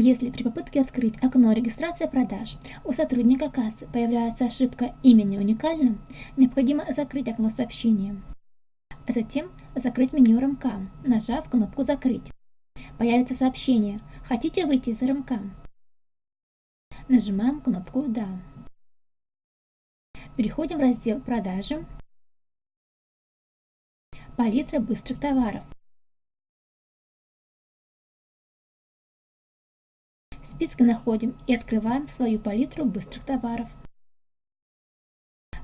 Если при попытке открыть окно регистрации продаж у сотрудника кассы появляется ошибка «Имя не уникально», необходимо закрыть окно сообщения. Затем закрыть меню РМК, нажав кнопку «Закрыть». Появится сообщение «Хотите выйти из РМК?» Нажимаем кнопку «Да». Переходим в раздел «Продажи», «Палитра быстрых товаров». В списке находим и открываем свою палитру быстрых товаров.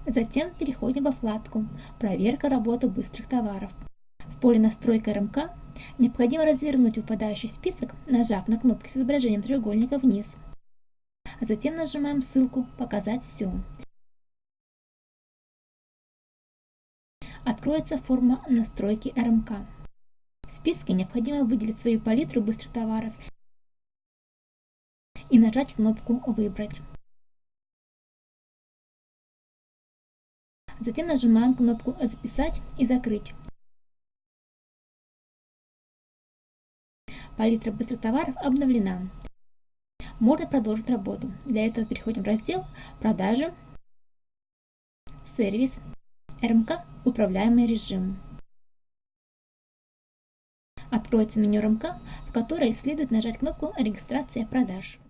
Затем переходим во вкладку «Проверка работы быстрых товаров». В поле «Настройка РМК» необходимо развернуть выпадающий список, нажав на кнопки с изображением треугольника вниз. Затем нажимаем ссылку «Показать все». Откроется форма настройки РМК. В списке необходимо выделить свою палитру быстрых товаров и нажать кнопку «Выбрать». Затем нажимаем кнопку «Записать» и «Закрыть». Палитра быстрых товаров обновлена. Можно продолжить работу. Для этого переходим в раздел «Продажи», «Сервис», «РМК. Управляемый режим». Откроется меню РМК, в которой следует нажать кнопку «Регистрация продаж».